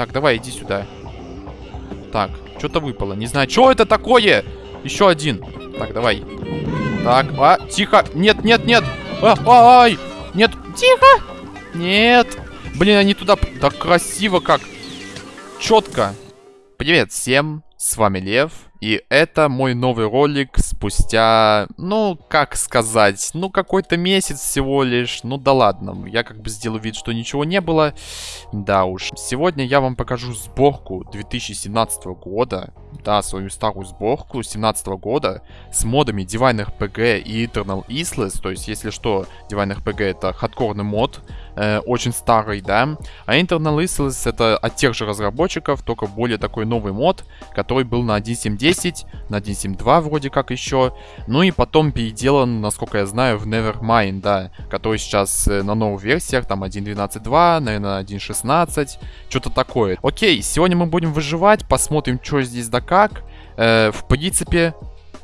Так, давай, иди сюда. Так, что-то выпало. Не знаю, что это такое? Еще один. Так, давай. Так, а, тихо. Нет, нет, нет. А, ай, нет, тихо. Нет. Блин, они туда... Так красиво как. Четко. Привет всем, с вами Лев. И это мой новый ролик спустя, ну, как сказать, ну, какой-то месяц всего лишь. Ну, да ладно, я как бы сделаю вид, что ничего не было. Да уж. Сегодня я вам покажу сборку 2017 года. Да, свою старую сборку 17 года с модами Divine RPG и Eternal Isles. То есть, если что, Divine RPG это хардкорный мод, э, очень старый, да. А Internal Isles это от тех же разработчиков, только более такой новый мод, который был на 1.7.10, на 1.7.2 вроде как еще. Ну и потом переделан, насколько я знаю, в Nevermind, да, который сейчас э, на новых версиях, там 1.12.2, наверное, 1.16, что-то такое. Окей, сегодня мы будем выживать, посмотрим, что здесь да как. Э, в принципе,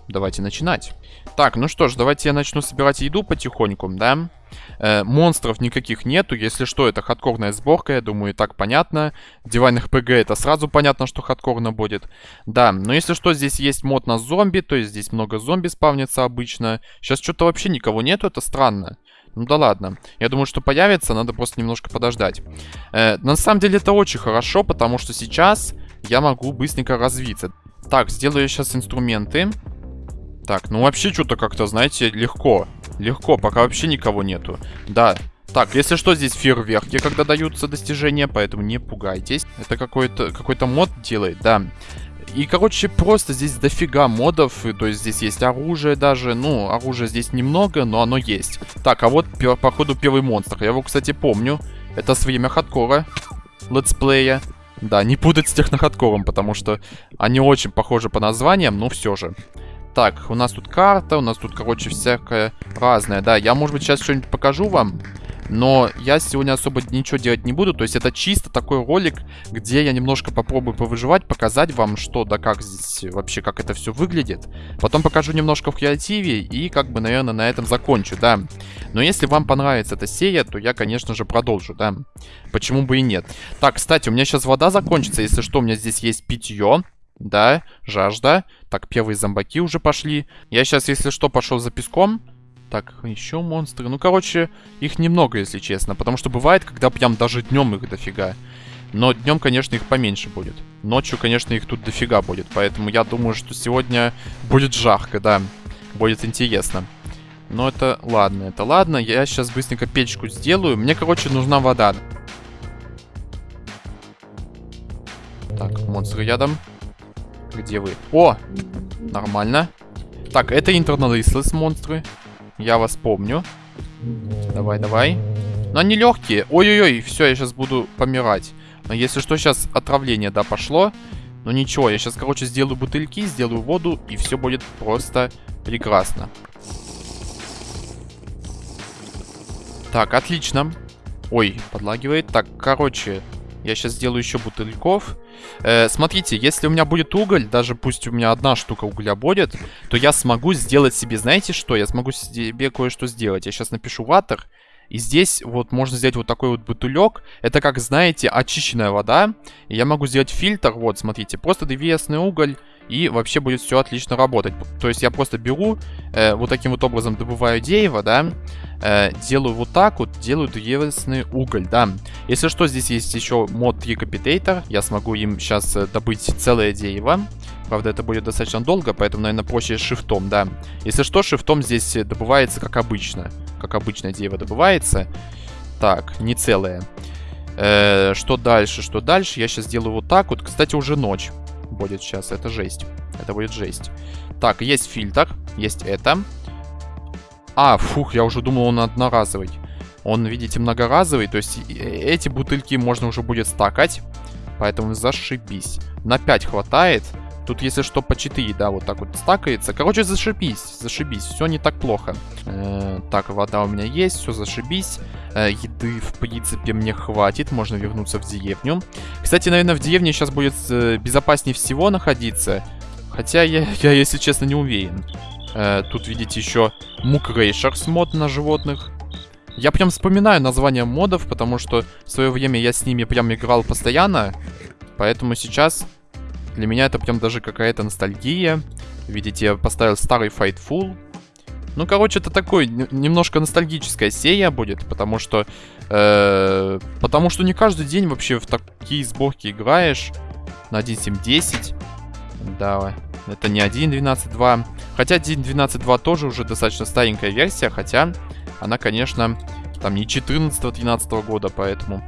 давайте начинать. Так, ну что ж, давайте я начну собирать еду потихоньку, да. Э, монстров никаких нету, если что, это хардкорная сборка, я думаю, и так понятно. Дивайных ПГ это сразу понятно, что хардкорно будет. Да, но если что, здесь есть мод на зомби, то есть здесь много зомби спавнится обычно. Сейчас что-то вообще никого нету, это странно. Ну да ладно. Я думаю, что появится, надо просто немножко подождать. Э, на самом деле это очень хорошо, потому что сейчас я могу быстренько развиться. Так, сделаю сейчас инструменты. Так, ну вообще что-то как-то, знаете, легко. Легко, пока вообще никого нету. Да. Так, если что, здесь фейерверки, когда даются достижения, поэтому не пугайтесь. Это какой-то какой-то мод делает, да. И, короче, просто здесь дофига модов, и, то есть здесь есть оружие даже, ну, оружия здесь немного, но оно есть. Так, а вот, походу, первый монстр, я его, кстати, помню. Это с время хардкора, летсплея. Да, не путать с технохардкором, потому что они очень похожи по названиям, но все же. Так, у нас тут карта, у нас тут, короче, всякое разное. Да, я, может быть, сейчас что-нибудь покажу вам. Но я сегодня особо ничего делать не буду. То есть это чисто такой ролик, где я немножко попробую повыживать, показать вам, что да как здесь вообще, как это все выглядит. Потом покажу немножко в креативе и как бы, наверное, на этом закончу, да. Но если вам понравится эта серия, то я, конечно же, продолжу, да. Почему бы и нет. Так, кстати, у меня сейчас вода закончится. Если что, у меня здесь есть питье. Да, жажда. Так, первые зомбаки уже пошли. Я сейчас, если что, пошел за песком. Так, еще монстры. Ну, короче, их немного, если честно. Потому что бывает, когда прям даже днем их дофига. Но днем, конечно, их поменьше будет. Ночью, конечно, их тут дофига будет. Поэтому я думаю, что сегодня будет жарко, да. Будет интересно. Но это ладно, это ладно. Я сейчас быстренько печку сделаю. Мне, короче, нужна вода. Так, монстры рядом. Где вы? О! Нормально. Так, это Isles монстры. Я вас помню. Давай, давай. Но они легкие. Ой-ой-ой, все, я сейчас буду помирать. Но если что, сейчас отравление, да, пошло. Но ничего, я сейчас, короче, сделаю бутыльки, сделаю воду, и все будет просто прекрасно. Так, отлично. Ой, подлагивает. Так, короче, я сейчас сделаю еще бутыльков. Э, смотрите, если у меня будет уголь, даже пусть у меня одна штука угля будет, то я смогу сделать себе, знаете что? Я смогу себе кое-что сделать. Я сейчас напишу ватер. И здесь вот можно сделать вот такой вот бутылек. Это как, знаете, очищенная вода. И я могу сделать фильтр. Вот, смотрите, просто древесный уголь. И вообще будет все отлично работать. То есть я просто беру, э, вот таким вот образом добываю дерево, да. Э, делаю вот так вот, делаю древесный уголь, да. Если что, здесь есть еще мод Recapitator. Я смогу им сейчас э, добыть целое дерево. Правда, это будет достаточно долго, поэтому, наверное, проще шифтом, да. Если что, шифтом здесь добывается как обычно. Как обычно дерево добывается. Так, не целое. Э, что дальше, что дальше? Я сейчас делаю вот так вот. Кстати, уже ночь будет сейчас. Это жесть. Это будет жесть. Так, есть фильтр. Есть это. А, фух, я уже думал, он одноразовый. Он, видите, многоразовый. То есть эти бутыльки можно уже будет стакать. Поэтому зашибись. На 5 хватает. Тут, если что, по 4, да, вот так вот стакается. Короче, зашибись, зашибись. Все не так плохо. Э так, вода у меня есть, все зашибись. Э еды, в принципе, мне хватит. Можно вернуться в деревню. Кстати, наверное, в деревне сейчас будет э, безопаснее всего находиться. Хотя я, я, если честно, не уверен. Э тут, видите, еще Мукрейшерс мод на животных. Я прям вспоминаю название модов, потому что в свое время я с ними прям играл постоянно. Поэтому сейчас для меня это прям даже какая-то ностальгия. Видите, я поставил старый Fightful. Ну, короче, это такой немножко ностальгическая серия будет, потому что... Э, потому что не каждый день вообще в такие сборки играешь на 1.7.10. Да, это не 1.12.2. Хотя 1.12.2 тоже уже достаточно старенькая версия, хотя она, конечно, там не 14-13 года, поэтому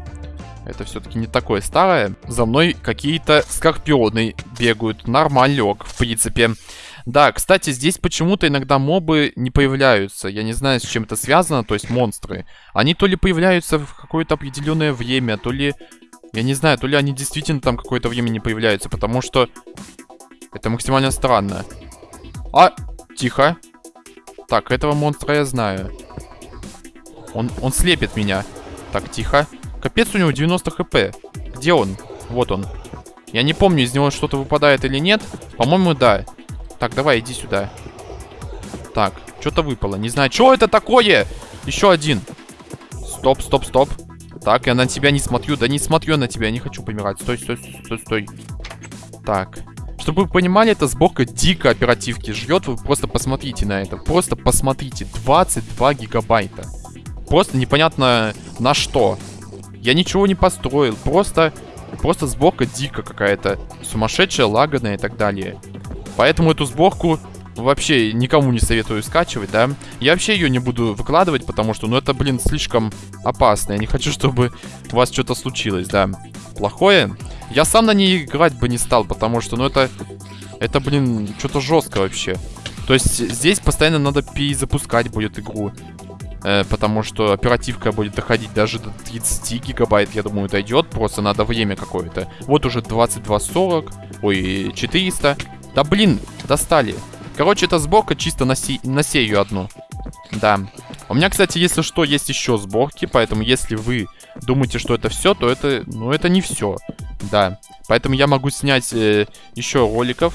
это все-таки не такое старое. За мной какие-то скорпионы бегают. Нормалек, в принципе. Да, кстати, здесь почему-то иногда мобы не появляются. Я не знаю, с чем это связано, то есть монстры. Они то ли появляются в какое-то определенное время, то ли... Я не знаю, то ли они действительно там какое-то время не появляются, потому что... Это максимально странно. А, тихо. Так, этого монстра я знаю. Он, он слепит меня. Так, тихо. Капец, у него 90 хп. Где он? Вот он. Я не помню, из него что-то выпадает или нет. По-моему, да. Так, давай, иди сюда. Так, что-то выпало. Не знаю, что это такое? Еще один. Стоп, стоп, стоп. Так, я на тебя не смотрю. Да не смотрю на тебя, не хочу помирать. Стой, стой, стой, стой. Так. Чтобы вы понимали, эта сборка дико оперативки жрет. Вы просто посмотрите на это. Просто посмотрите. 22 гигабайта. Просто непонятно на что. Я ничего не построил. Просто, просто сборка дико какая-то. Сумасшедшая, лаганная и так далее. Поэтому эту сборку вообще никому не советую скачивать, да. Я вообще ее не буду выкладывать, потому что, ну, это, блин, слишком опасно. Я не хочу, чтобы у вас что-то случилось, да. Плохое. Я сам на ней играть бы не стал, потому что, ну, это... Это, блин, что-то жестко вообще. То есть здесь постоянно надо перезапускать будет игру. Э, потому что оперативка будет доходить даже до 30 гигабайт, я думаю, дойдет. Просто надо время какое-то. Вот уже 2240, ой, 400. Да блин, достали. Короче, это сборка чисто на, се на серию одну. Да. У меня, кстати, если что, есть еще сборки, поэтому если вы думаете, что это все, то это, ну, это не все. Да. Поэтому я могу снять э, еще роликов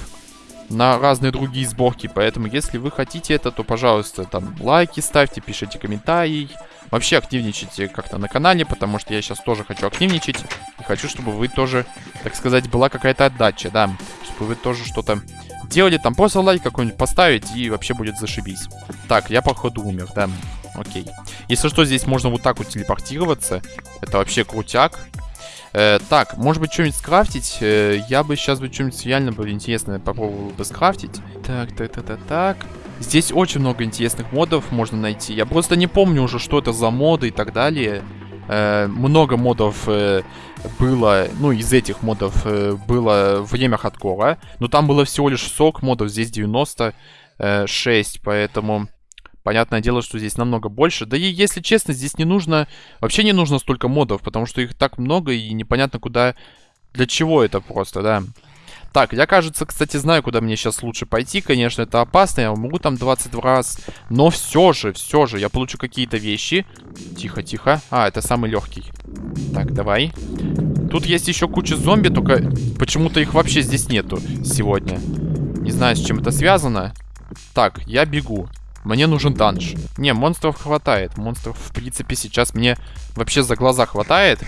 на разные другие сборки. Поэтому, если вы хотите это, то, пожалуйста, там лайки ставьте, пишите комментарии. Вообще активничайте как-то на канале, потому что я сейчас тоже хочу активничать. И хочу, чтобы вы тоже, так сказать, была какая-то отдача, да. Чтобы вы тоже что-то делали, там просто лайк какой-нибудь поставить, и вообще будет зашибись. Так, я походу умер, да. Окей. Если что, здесь можно вот так вот телепортироваться. Это вообще крутяк. Э, так, может быть, что-нибудь скрафтить? Э, я бы сейчас бы что-нибудь реально бы интересное попробовал бы скрафтить. Так, так, так, так, так. Здесь очень много интересных модов можно найти. Я просто не помню уже, что это за моды и так далее. Э, много модов э, было, ну, из этих модов э, было время хардкора. Но там было всего лишь 40 модов, здесь 96, поэтому... Понятное дело, что здесь намного больше. Да и, если честно, здесь не нужно... Вообще не нужно столько модов, потому что их так много, и непонятно куда... Для чего это просто, да. Так, я, кажется, кстати, знаю, куда мне сейчас лучше пойти. Конечно, это опасно, я могу там 22 раз. Но все же, все же, я получу какие-то вещи. Тихо, тихо. А, это самый легкий. Так, давай. Тут есть еще куча зомби, только почему-то их вообще здесь нету сегодня. Не знаю, с чем это связано. Так, я бегу. Мне нужен данж. Не, монстров хватает. Монстров, в принципе, сейчас мне вообще за глаза хватает.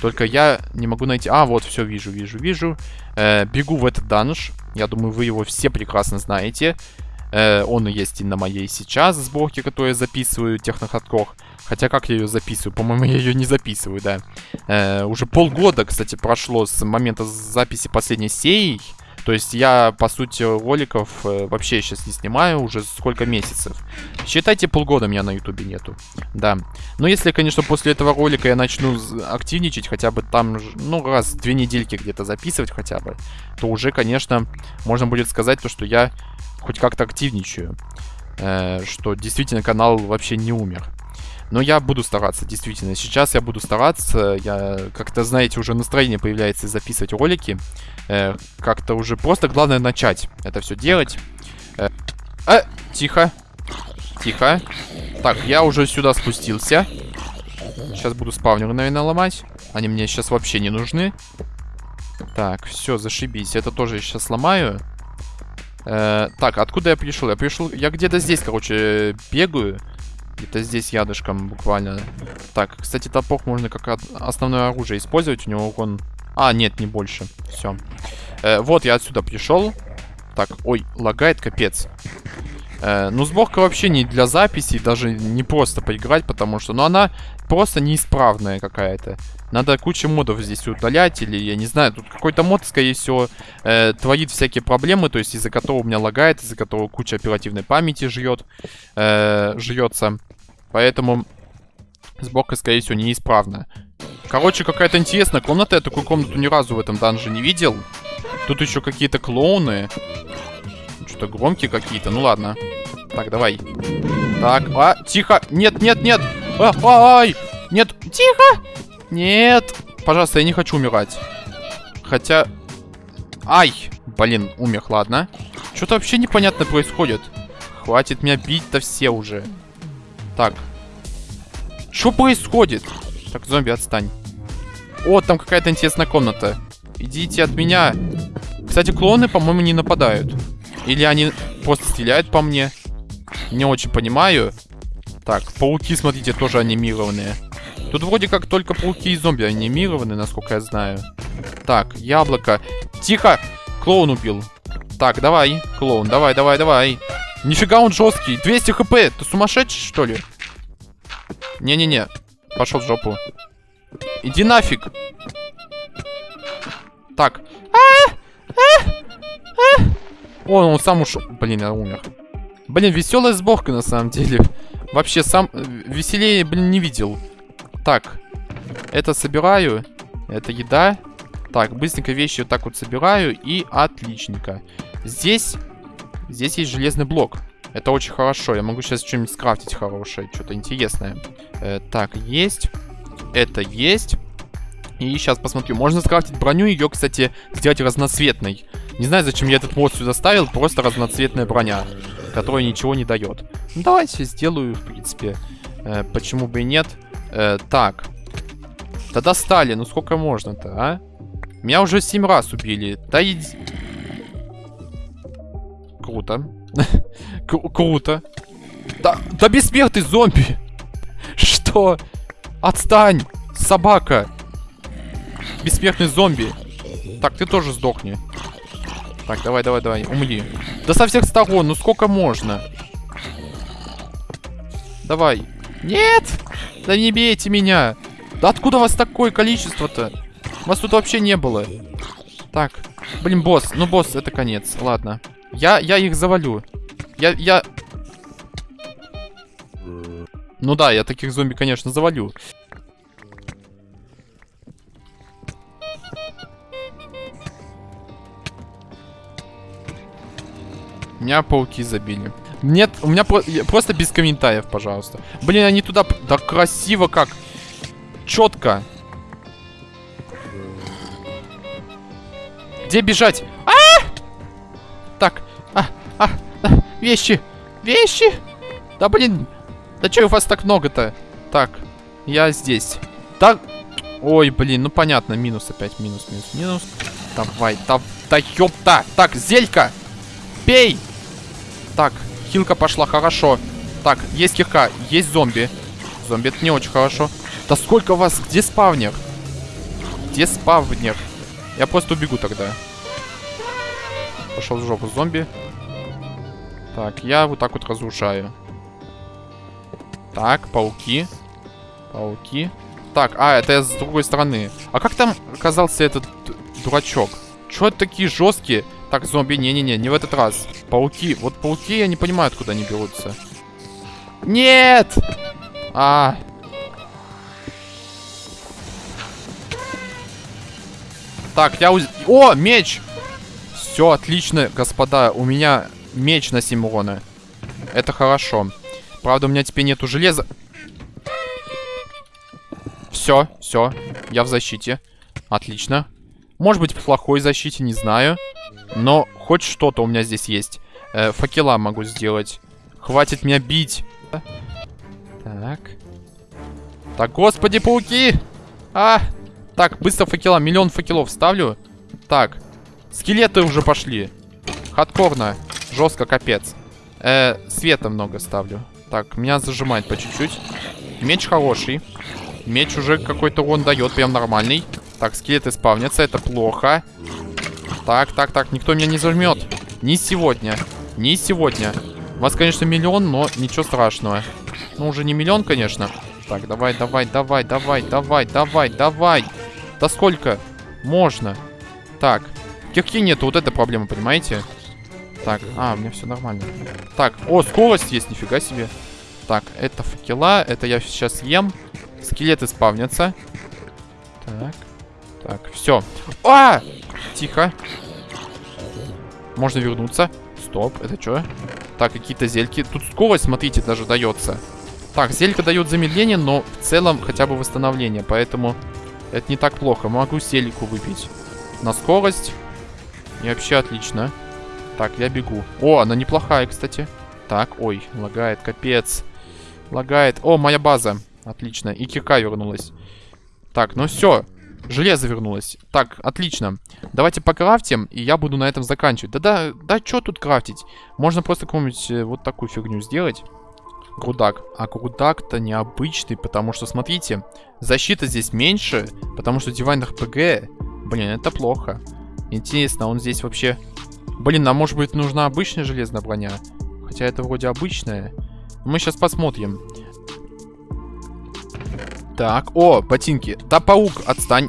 Только я не могу найти... А, вот, все, вижу, вижу, вижу. Э, бегу в этот данж. Я думаю, вы его все прекрасно знаете. Э, он есть и на моей сейчас сборке, которую я записываю, технохардкор. Хотя как я ее записываю? По-моему, я ее не записываю, да. Э, уже полгода, кстати, прошло с момента записи последней серии. То есть я, по сути, роликов э, вообще сейчас не снимаю уже сколько месяцев. Считайте, полгода меня на ютубе нету. Да. Но если, конечно, после этого ролика я начну активничать, хотя бы там, ну, раз две недельки где-то записывать хотя бы, то уже, конечно, можно будет сказать то, что я хоть как-то активничаю. Э, что действительно канал вообще не умер. Но я буду стараться, действительно. Сейчас я буду стараться. Я, как-то, знаете, уже настроение появляется записывать ролики. Э, как-то уже просто главное начать это все делать. Э, а, тихо. Тихо. Так, я уже сюда спустился. Сейчас буду спавнеры, наверное, ломать. Они мне сейчас вообще не нужны. Так, все, зашибись. Это тоже я сейчас сломаю. Э, так, откуда я пришел? Я пришел... Я где-то здесь, короче, бегаю. Где-то здесь ядышком буквально. Так, кстати, топор можно как основное оружие использовать. У него урон А, нет, не больше. Все. Э, вот, я отсюда пришел. Так, ой, лагает капец. Э, ну, сборка вообще не для записи, даже не просто поиграть, потому что, ну, она просто неисправная какая-то. Надо кучу модов здесь удалять, или, я не знаю, тут какой-то мод, скорее всего, э, творит всякие проблемы, то есть из-за которого у меня лагает, из-за которого куча оперативной памяти жрет, э, жрется. Поэтому сборка, скорее всего, неисправна. Короче, какая-то интересная комната, я такую комнату ни разу в этом данже не видел. Тут еще какие-то клоуны. Что-то громкие какие-то, ну ладно. Так, давай. Так, а, тихо, нет, нет, нет. А, ай, нет, тихо. Нет. Пожалуйста, я не хочу умирать. Хотя... Ай! Блин, умер, ладно. Что-то вообще непонятно происходит. Хватит меня бить-то все уже. Так. Что происходит? Так, зомби, отстань. О, там какая-то интересная комната. Идите от меня. Кстати, клоны, по-моему, не нападают. Или они просто стреляют по мне. Не очень понимаю. Так, пауки, смотрите, тоже анимированные. Тут вроде как только пауки и зомби анимированы, насколько я знаю. Так, яблоко. Тихо! Клоун убил. Так, давай, клоун, давай, давай, давай. Нифига он жесткий. 200 хп. Ты сумасшедший, что ли? Не-не-не. Пошел в жопу. Иди нафиг. Так. А -а -а О, он сам ушел. Блин, я умер. Блин, веселая сборка на самом деле. Вообще сам э, веселее, блин, не видел. Так, это собираю. Это еда. Так, быстренько вещи вот так вот собираю. И отличненько. Здесь, здесь есть железный блок. Это очень хорошо. Я могу сейчас что-нибудь скрафтить хорошее. Что-то интересное. Э, так, есть. Это есть. И сейчас посмотрю. Можно скрафтить броню. Ее, кстати, сделать разноцветной. Не знаю, зачем я этот мод сюда ставил. Просто разноцветная броня. Которая ничего не дает. Ну, давайте сделаю, в принципе. Э, почему бы и нет. Э, так. Да достали, ну сколько можно-то, а? Меня уже семь раз убили. Да иди... Круто. Круто. Да, да бессмертный зомби. Что? Отстань, собака. Бессмертный зомби. Так, ты тоже сдохни. Так, давай, давай, давай, умри. Да со всех сторон, ну сколько можно? Давай. Нет! Да не бейте меня! Да откуда у вас такое количество-то? Вас тут вообще не было. Так. Блин, босс. Ну, босс, это конец. Ладно. Я, я их завалю. Я, я... Ну да, я таких зомби, конечно, завалю. Меня пауки забили. Нет, у меня про просто без комментариев, пожалуйста. Блин, они туда... Да красиво как. Четко. Где бежать? Вещи. Вещи. Да блин. Да что у вас так много-то? Так. Я здесь. Так. Ой, блин, ну понятно. Минус опять. Минус, минус, минус. Давай, да, да ёпта. Так, зелька. Пей. Так, Хилка пошла, хорошо. Так, есть кирка, есть зомби. Зомби, это не очень хорошо. Да сколько вас? Где спавнер? Где спавнер? Я просто убегу тогда. Пошел в жопу зомби. Так, я вот так вот разрушаю. Так, пауки. Пауки. Так, а, это я с другой стороны. А как там оказался этот дурачок? Чего такие жесткие? Так, зомби, не-не-не, не в этот раз. Пауки. Вот пауки, я не понимаю, откуда они берутся. Нет! А. Так, я... Уз... О, меч! Все, отлично, господа. У меня меч на 7 урона. Это хорошо. Правда, у меня теперь нету железа. Все, все. Я в защите. Отлично. Может быть, в плохой защите, не знаю. Но хоть что-то у меня здесь есть. Э, факела могу сделать. Хватит меня бить. Так. Так, господи, пауки! А! Так, быстро факела. Миллион факелов ставлю. Так. Скелеты уже пошли. Хардкорно. Жестко, капец. Э, света много ставлю. Так, меня зажимает по чуть-чуть. Меч хороший. Меч уже какой-то он дает, прям нормальный. Так, скелеты спавнятся, это плохо. Так, так, так, никто меня не зажмет. Не сегодня. Не сегодня. Вас, конечно, миллион, но ничего страшного. Ну, уже не миллион, конечно. Так, давай, давай, давай, давай, давай, давай, давай. Да сколько? Можно. Так. Кирки нету, вот эта проблема, понимаете? Так, а, у меня все нормально. Так, о, скорость есть, нифига себе. Так, это факела, это я сейчас ем. Скелеты спавнятся. Так, так, все. А! Тихо. Можно вернуться. Стоп, это что? Так, какие-то зельки. Тут скорость, смотрите, даже дается. Так, зелька дает замедление, но в целом хотя бы восстановление. Поэтому это не так плохо. Могу зельку выпить на скорость. И вообще отлично. Так, я бегу. О, она неплохая, кстати. Так, ой, лагает, капец. Лагает. О, моя база. Отлично. И кирка вернулась. Так, ну все. Железо вернулось. Так, отлично. Давайте покрафтим, и я буду на этом заканчивать. Да-да, да, что тут крафтить? Можно просто какую-нибудь э, вот такую фигню сделать. Грудак. А грудак-то необычный, потому что, смотрите, защита здесь меньше, потому что Divine RPG... Блин, это плохо. Интересно, он здесь вообще... Блин, а может быть нужна обычная железная броня? Хотя это вроде обычная. Мы сейчас посмотрим. Так, о, ботинки. Да, паук, отстань.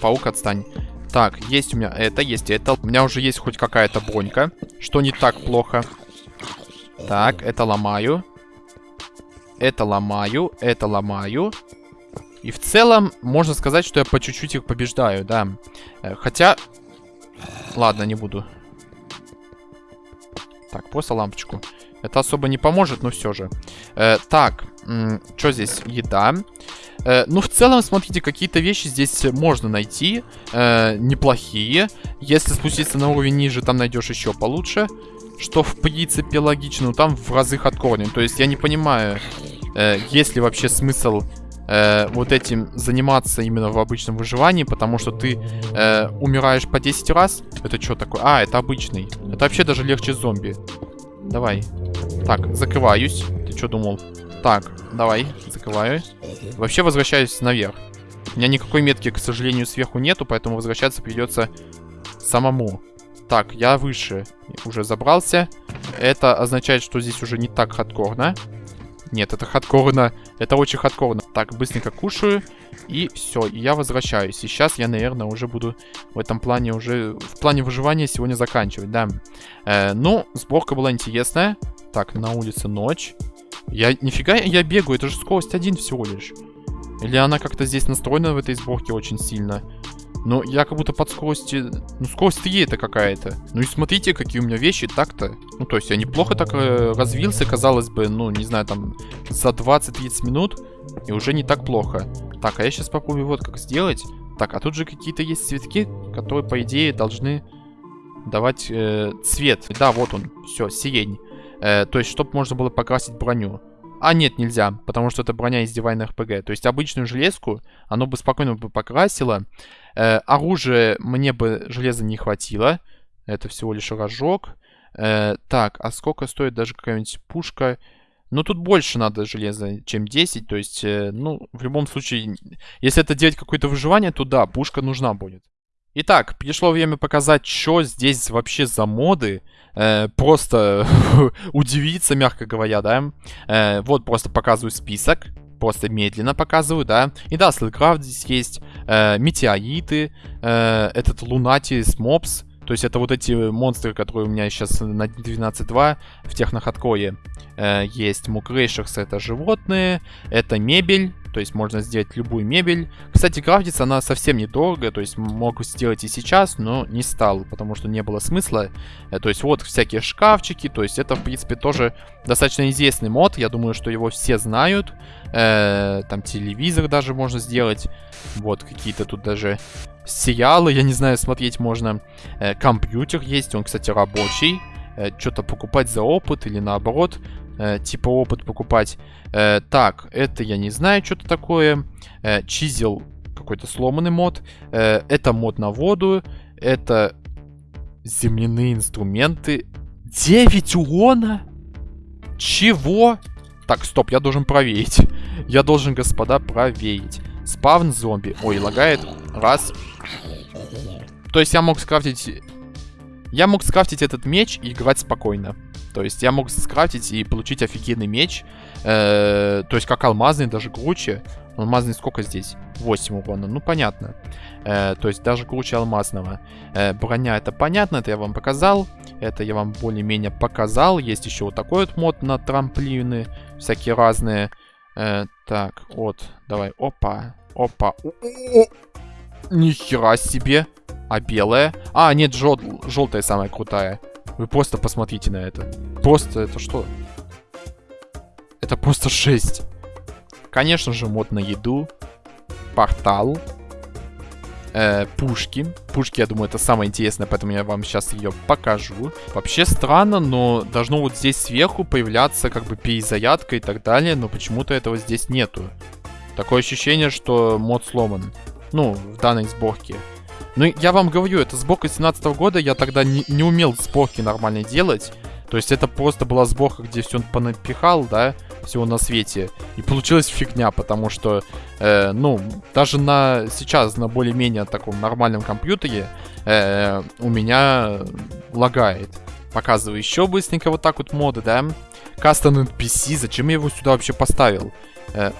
Паук, отстань. Так, есть у меня это, есть это. У меня уже есть хоть какая-то бронька, что не так плохо. Так, это ломаю. Это ломаю, это ломаю. И в целом, можно сказать, что я по чуть-чуть их побеждаю, да. Э, хотя... Ладно, не буду. Так, просто лампочку. Это особо не поможет, но все же. Э, так, что здесь? Еда. Э, ну, в целом, смотрите, какие-то вещи здесь можно найти. Э, неплохие. Если спуститься на уровень ниже, там найдешь еще получше. Что, в принципе, логично. Но там в разы хардкорнее. То есть я не понимаю, э, есть ли вообще смысл э, вот этим заниматься именно в обычном выживании, потому что ты э, умираешь по 10 раз. Это что такое? А, это обычный. Это вообще даже легче зомби. Давай. Так, закрываюсь. Ты что думал? Так, давай, закрываю. Вообще возвращаюсь наверх. У меня никакой метки, к сожалению, сверху нету, поэтому возвращаться придется самому. Так, я выше уже забрался. Это означает, что здесь уже не так хардкорно. Нет, это хардкорно. Это очень хардкорно. Так, быстренько кушаю. И все, я возвращаюсь. И сейчас я, наверное, уже буду в этом плане уже... В плане выживания сегодня заканчивать, да. Э, ну, сборка была интересная. Так, на улице ночь. Я... Нифига я бегаю, это же скорость один всего лишь. Или она как-то здесь настроена в этой сборке очень сильно. Но я как будто под скоростью... Ну, скорость 3 это какая-то. Ну и смотрите, какие у меня вещи так-то. Ну, то есть я неплохо так э, развился, казалось бы, ну, не знаю, там, за 20-30 минут. И уже не так плохо. Так, а я сейчас попробую вот как сделать. Так, а тут же какие-то есть цветки, которые, по идее, должны давать э, цвет. Да, вот он. Все, сирень. Э, то есть, чтобы можно было покрасить броню. А нет, нельзя, потому что это броня из Divine RPG. То есть обычную железку оно бы спокойно бы покрасило. Э, оружие мне бы железа не хватило. Это всего лишь рожок. Э, так, а сколько стоит даже какая-нибудь пушка? Ну, тут больше надо железа, чем 10. То есть, э, ну, в любом случае, если это делать какое-то выживание, то да, пушка нужна будет. Итак, пришло время показать, что здесь вообще за моды. Э, просто удивиться, мягко говоря, да. Э, вот просто показываю список. Просто медленно показываю, да. И да, Слэкрафт здесь есть. Э, метеориты. Э, этот Лунатис Мопс. То есть это вот эти монстры, которые у меня сейчас на 12.2 в техноходкое э, есть. Мукрейшерс это животные, это мебель, то есть можно сделать любую мебель. Кстати, крафтится она совсем недорого, то есть мог сделать и сейчас, но не стал, потому что не было смысла. Э, то есть вот всякие шкафчики, то есть это, в принципе, тоже достаточно известный мод. Я думаю, что его все знают. Э, там телевизор даже можно сделать. Вот какие-то тут даже сериалы, я не знаю, смотреть можно. Э, компьютер есть, он, кстати, рабочий. Что-то покупать за опыт или наоборот, э, типа опыт покупать. Э, так, это я не знаю, что-то такое. Э, чизел, какой-то сломанный мод. Э, это мод на воду. Это земляные инструменты. 9 урона? Чего? Так, стоп, я должен проверить. Я должен, господа, проверить. Спавн зомби. Ой, лагает. Раз. То есть я мог скрафтить... Я мог скрафтить этот меч и играть спокойно. То есть я мог скрафтить и получить офигенный меч. Э, то есть как алмазный, даже круче. Алмазный сколько здесь? 8 урона. Ну, понятно. Э, то есть даже круче алмазного. Э, броня, это понятно, это я вам показал. Это я вам более-менее показал. Есть еще вот такой вот мод на трамплины. Всякие разные. Э, так, вот. Давай. Опа. Опа. Нихера себе. А белая? А, нет, жел желтая самая крутая. Вы просто посмотрите на это. Просто это что? Это просто 6. Конечно же, мод на еду. Портал. Э, пушки. Пушки, я думаю, это самое интересное, поэтому я вам сейчас ее покажу. Вообще странно, но должно вот здесь сверху появляться как бы перезарядка и так далее, но почему-то этого здесь нету. Такое ощущение, что мод сломан. Ну, в данной сборке. Ну, я вам говорю, это сборка 17 -го года, я тогда не, не умел сборки нормально делать. То есть это просто была сборка, где все он понапихал, да, всего на свете. И получилась фигня, потому что, э, ну, даже на сейчас, на более-менее таком нормальном компьютере, э, у меня лагает. Показываю еще быстренько вот так вот моды, да. Custom NPC, зачем я его сюда вообще поставил? Э,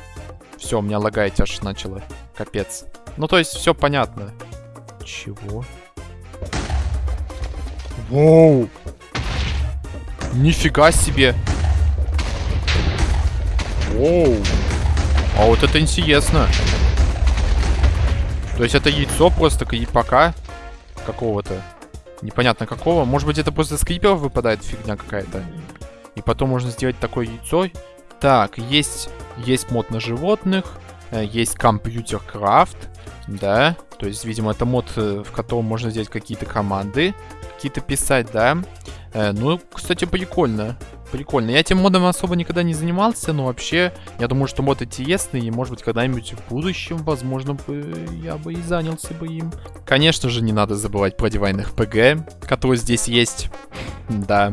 все, у меня лагает аж начало. Капец. Ну, то есть, все понятно. Чего? Воу! Нифига себе! Воу! А вот это интересно. То есть это яйцо просто пока какого-то. Непонятно какого. Может быть это просто скриперов выпадает фигня какая-то. И потом можно сделать такое яйцо. Так, есть, есть мод на животных. Э, есть компьютер крафт. Да. То есть, видимо, это мод, э, в котором можно сделать какие-то команды. Какие-то писать, да. Э, ну, кстати, прикольно. Прикольно. Я этим модом особо никогда не занимался, но вообще, я думаю, что мод интересный, и, может быть, когда-нибудь в будущем, возможно, бы я бы и занялся бы им. Конечно же, не надо забывать про дивайных ПГ, которые здесь есть. Да.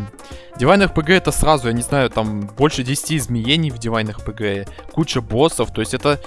Дивайных ПГ это сразу, я не знаю, там больше 10 изменений в дивайных ПГ, куча боссов, то есть это...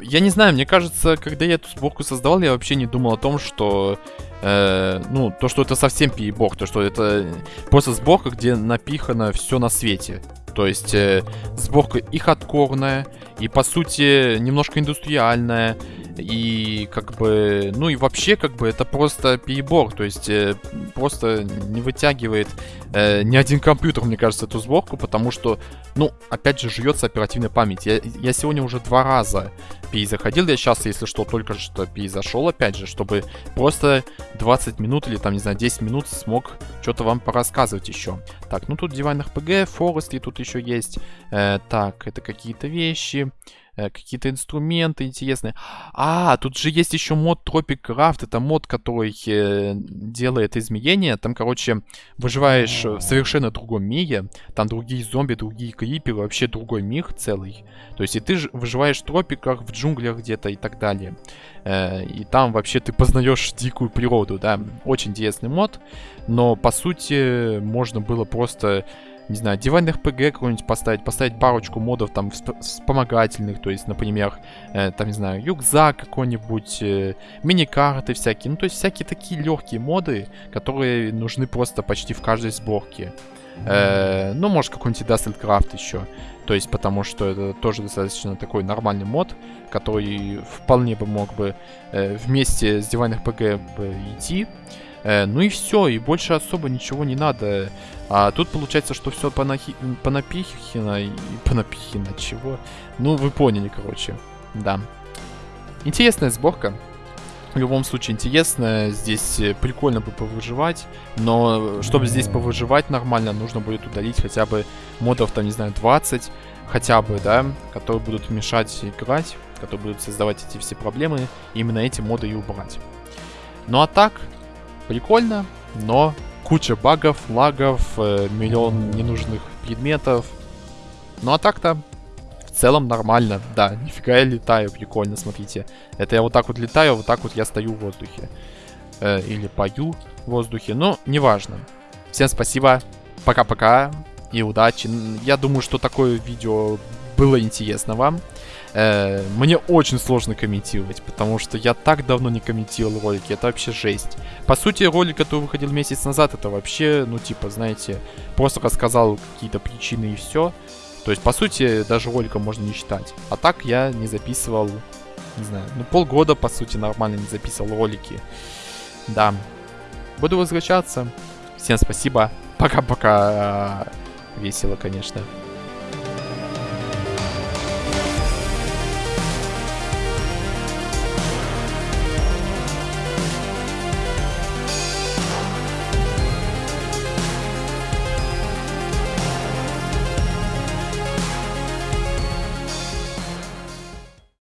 Я не знаю, мне кажется, когда я эту сборку создавал, я вообще не думал о том, что э, ну, то, что это совсем перебор, то, что это просто сборка, где напихано все на свете. То есть э, сборка и хардкорная, и по сути немножко индустриальная, и как бы, ну и вообще как бы это просто перебор, то есть э, просто не вытягивает э, ни один компьютер, мне кажется, эту сборку, потому что, ну, опять же, жуется оперативная память. Я, я сегодня уже два раза перезаходил, я сейчас, если что, только что перезашел, опять же, чтобы просто 20 минут или там, не знаю, 10 минут смог что-то вам порассказывать еще. Так, ну тут дивайн RPG, Forest, тут еще есть. Э, так, это какие-то вещи. Э, какие-то инструменты интересные. А, тут же есть еще мод Tropic Craft. Это мод, который э, делает изменения. Там, короче, выживаешь в совершенно другом мире. Там другие зомби, другие криперы. Вообще другой мир целый. То есть и ты выживаешь в тропиках, в джунглях где-то и так далее. Э, и там вообще ты познаешь дикую природу, да. Очень интересный мод. Но, по сути, можно было просто не знаю, диванных ПГ какой-нибудь поставить, поставить парочку модов там вспомогательных, то есть, например, э, там, не знаю, рюкзак какой-нибудь, э, мини-карты всякие, ну, то есть всякие такие легкие моды, которые нужны просто почти в каждой сборке. Э, ну, может, какой-нибудь Dusted еще. То есть, потому что это тоже достаточно такой нормальный мод, который вполне бы мог бы э, вместе с диванных ПГ идти. Э, ну и все, и больше особо ничего не надо. А тут получается, что все понахи... понапихено и понапихено. Чего? Ну, вы поняли, короче. Да. Интересная сборка. В любом случае интересная. Здесь э, прикольно бы повыживать. Но чтобы здесь повыживать нормально, нужно будет удалить хотя бы модов, там, не знаю, 20. Хотя бы, да, которые будут мешать играть. Которые будут создавать эти все проблемы. Именно эти моды и убрать. Ну а так, прикольно, но куча багов, лагов, э, миллион ненужных предметов. Ну а так-то в целом нормально. Да, нифига я летаю, прикольно, смотрите. Это я вот так вот летаю, вот так вот я стою в воздухе. Э, или пою в воздухе, но неважно. Всем спасибо, пока-пока и удачи. Я думаю, что такое видео было интересно вам. э, мне очень сложно комментировать, потому что я так давно не комментировал ролики, это вообще жесть. По сути, ролик, который выходил месяц назад, это вообще, ну, типа, знаете, просто рассказал какие-то причины и все. То есть, по сути, даже роликом можно не считать. А так я не записывал, не знаю, ну, полгода, по сути, нормально не записывал ролики. Да. Буду возвращаться. Всем спасибо. Пока-пока. Весело, конечно.